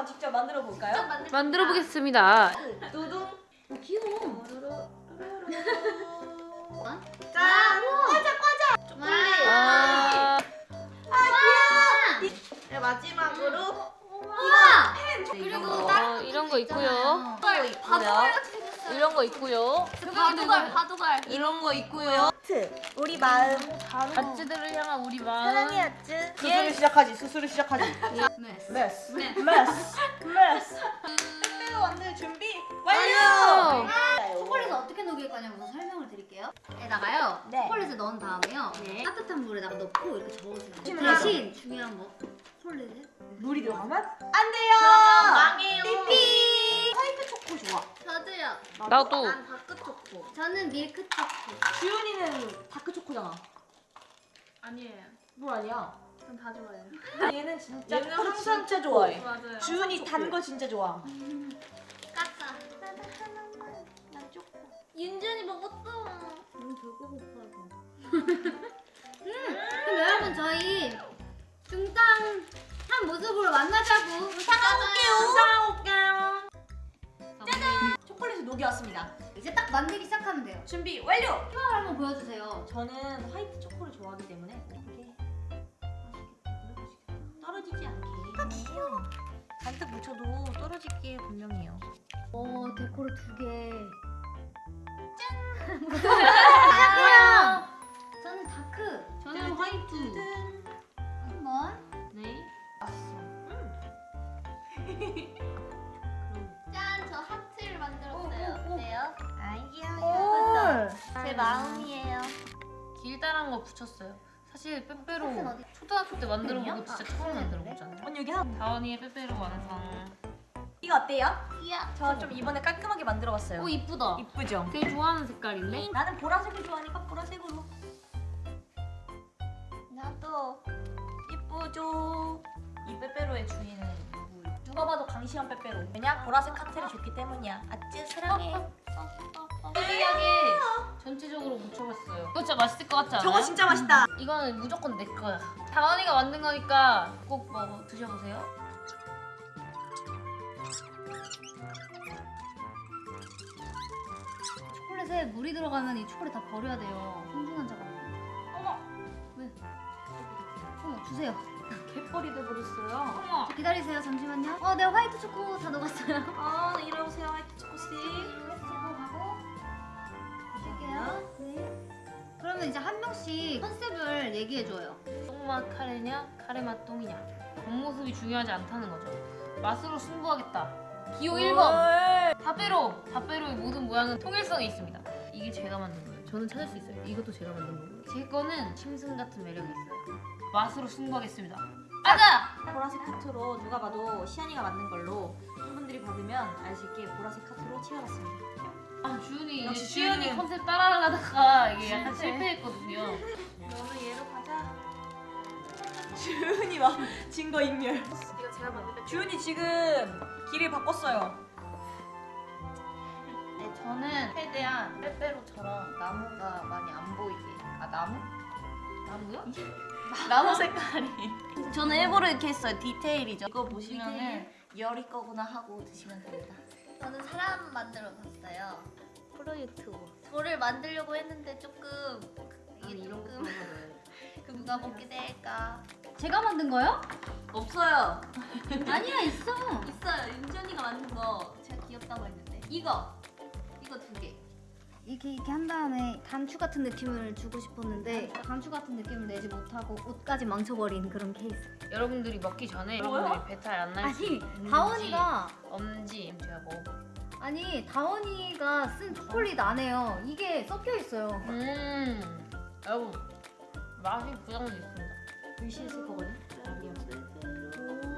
한번 직접 만들어 볼까요? 만들어 보겠습니다. 두둥. 귀여워. 짠. 아, 네, 마지막으로 우와. 그리고 어, 이런 거 있고요. 바둑알 같이 생겼어요. 이런 거 있고요. 바둑알, 바둑알. 이런 거 있고요. 하트. 우리 마음. 아츠들을 향한 우리 마음. 사랑해 하트. 수술을 시작하지 수술을 시작하지 메스. 메스 네. 메스 메스 만들 준비 완료! 초콜릿을 어떻게 녹일 거냐고 설명을 드릴게요. 에다가요. 네. 초콜릿을 넣은 다음에요. 네. 따뜻한 물에다가 넣고 이렇게 저어주면 돼요. 맞아. 대신 중요한 거 초콜릿을 물이 들어가면 안 돼요. 망해요. 삐삐. 화이트 초코 좋아. 저도요. 나도. 난 다크 초코. 저는 밀크 초코. 주윤이는 다크 초코잖아 아니에요. 물 아니야 전 다 좋아해요. 얘는 진짜 얘는 초콜릿 항상 진짜 좋아해 맞아요. 주윤이 단 거 진짜 좋아 까까. 나도 하나만. 난 초코. 윤준이 먹었어. 음, 배고 고파서. 음, 그럼 여러분 저희 중탕 한 모습으로 만나자고. 상황 올게요. 초콜릿을 녹여왔습니다. 이제 딱 만들기 시작하면 돼요. 준비 완료. 표현을 한번 보여주세요. 저는 화이트 초코를 좋아하기 때문에 잔뜩 묻혀도 떨어질 게 분명해요. 오 데코를 두 개. 짠. 아. 저는 dark. 저는 화이트. 한번. 네. 짠, 저 하트를 만들었어요. 어때요? 아 귀여워. 제제 마음이에요. 길다란 거 붙였어요. 사실 빼빼로? 초등학교 때 만들어 보고 진짜 아, 처음 만들어 그래? 보잖아요. 여기 한 다원이의 빼빼로 완성. 이거 어때요? 귀여워. 저좀 이번에 깔끔하게 만들어봤어요. 오 이쁘다. 이쁘죠? 되게 좋아하는 색깔인데? 나는 보라색을 좋아하니까 보라색으로. 나도 이쁘죠. 이 빼빼로의 주인은 누구? 누가 봐도 강시한 빼빼로. 왜냐? 보라색 하트를 줬기 때문이야. 아찌 사랑해. 특이하게 전체적으로 묻혀봤어요. 이거 진짜 맛있을 것 같지 않아요? 저거 진짜 맛있다. 이거는 무조건 내 거야. 다원이가 만든 거니까 꼭 먹어 드셔보세요. 초콜릿에 물이 들어가면 이 초콜릿 다 버려야 돼요. 소중한 작업. 어머. 왜? 어머 주세요. 갯벌이 돼버렸어요. 어머. 저 기다리세요 잠시만요. 어, 네 화이트 초코 다 녹았어요. 아, 이러세요, 화이트 초코씨. 드릴게요. 네. 그러면 이제 한 명씩 컨셉을 얘기해 줘요. 똥맛 카레냐 카레맛 똥이냐 겉모습이 중요하지 않다는 거죠. 맛으로 승부하겠다. 기호 1번 다빼로 다빼로의 모든 모양은 통일성이 있습니다. 이게 제가 만든 거예요. 저는 찾을 수 있어요. 이것도 제가 만든 거고 제 거는 심슨 같은 매력이 있어요. 맛으로 승부하겠습니다. 가자! 보라색 하트로 누가 봐도 시안이가 만든 걸로 팬분들이 받으면 있게 보라색 하트로 칠해봤습니다. 아 주윤이 역시 이제 주윤은- 컨셉 따라하려다가 이게 약간 실패. 실패했거든요. 너는 얘로 가자. 주은이 막 증거 인멸. 이거 제가 만든. 주은이 지금 길을 바꿨어요. 네, 저는 최대한 빼빼로처럼 나무가 많이 안 보이게. 아 나무? 나무요? 나무 색깔이. 저는 일부러 이렇게 했어요. 디테일이죠. 이거 보시면은 열이 거구나 하고 드시면 됩니다. 저는 사람 만들어 봤어요. 프로 유튜버. 저를 만들려고 했는데 조금 이게 조금 보면 누가 먹게 될까? 제가 만든 거요? 없어요. 아니야 있어. 있어요. 윤지 언니가 만든 거 제가 귀엽다고 했는데. 이거 이거 두 개. 이렇게 이렇게 한 다음에 단추 같은 느낌을 주고 싶었는데 단추 같은 느낌을 내지 못하고 옷까지 망쳐버린 그런 케이스. 여러분들이 먹기 전에 뭐요? 여러분들이 배탈 안 날 수 아니 있는지 다원이가 없는지 제가 먹어볼게요. 아니 다원이가 쓴 초콜릿 안에요. 이게 섞여 있어요. 음, 여러분 맛이 그 정도 있습니다. 글씨 있을 거거든.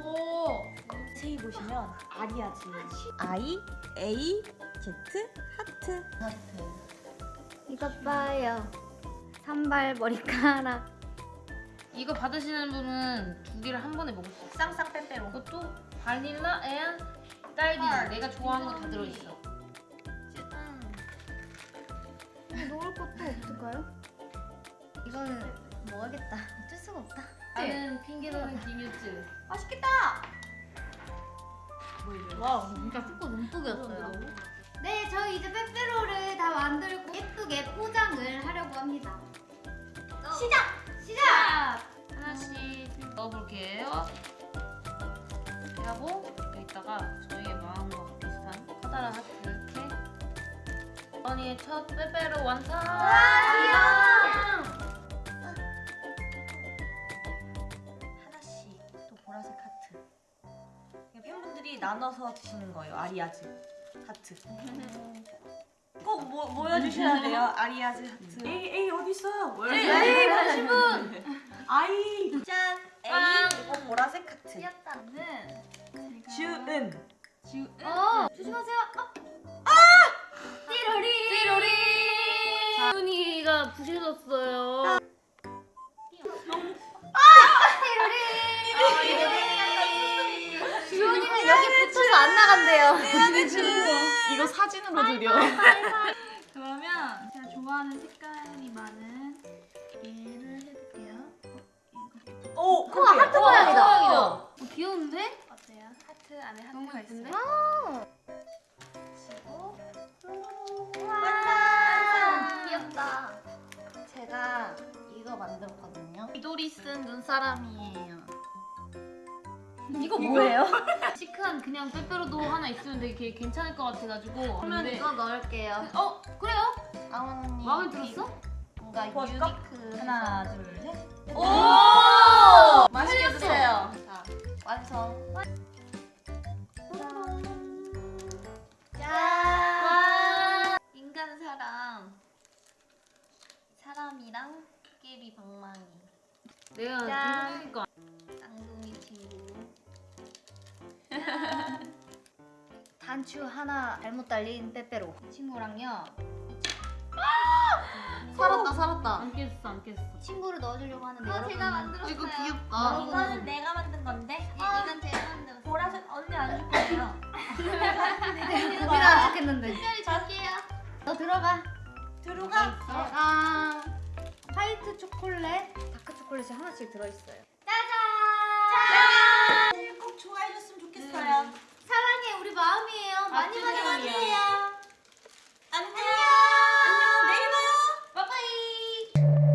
오, 세이 보시면 아리아 지. I A Z 하트. 이것 봐요. 산발 머리카락. 이거 받으시는 분은 두 개를 한 번에 먹을 수 있어. 쌍쌍 빼빼로. 그것도 바닐라 앤 딸기. 내가 좋아하는 거 다 들어있어. 놓을 것도 없을까요? 이거는 먹어야겠다. 어쩔 수가 없다. 나는 핑계는 김유즈. 맛있겠다. 와 진짜 축구 눈독이었어요. 네, 저희 이제 빼빼로를 다 만들고 예쁘게 포장을 하려고 합니다. 시작! 시작! 하나씩 넣어볼게요. 하고 여기다가 저희의 마음과 비슷한 커다란 하트 이렇게. 언니의 첫 빼빼로 완성. 하나씩 나눠서 드시는 거예요. 아리아즈 하트. 꼭 모, 모여주셔야 돼요. 아리아즈 하트. 에이 에이 어디 있어요? 에이 관심 분. 아이 짠. 빵. 에이 그리고 보라색 하트. 귀엽다는. 주은. 어, 조심하세요. 어. 띠로리. 띠로리. 준이가 부셔졌어요. 붙어서 안 나간대요. 이거 사진으로 드려. 그러면 제가 좋아하는 색깔이 많은 얘를 해볼게요. 오 우와, 하트 모양이다. 어, 귀여운데? 어때요? 하트 안에 하트가 예쁜데? 있어요. 완성. 귀엽다. 제가 이거 만들었거든요. 미도리 쓴 눈사람이에요. 이거 뭐예요? 시크한 그냥 빼빼로도 하나 있으면 되게 괜찮을 것 같아가지고. 그러면 근데- 이거 넣을게요. 어 그래요? 아원 언니. 마음에 들었어? 뭔가 도와줄까? 유니크. 하나 둘 셋. 오! 맛있게 드세요. 자, 완성. 짠! 인간 사람. 사람이랑 끼리 방망이. 내가 짠. 이거 단추 하나 잘못 달린 빼빼로. 이 친구랑요. 살았다, 살았다. 안 깼어 안 깼어. 친구를 넣어주려고 하는데 어, 여러분. 제가 만들었어요. 이거 귀엽다. 이거는 내가 만든 건데. 이건 제가 만들었어요. 보라색 언니 안줄 거예요. 우리는 안 좋겠는데. 특별히 줄게요. 너 들어가. 들어가. 아, 화이트 초콜릿, 다크 초콜릿이 하나씩 들어있어요. 많이 많이 만나요. 안녕. 안녕. 내일 봐요. 빠빠이.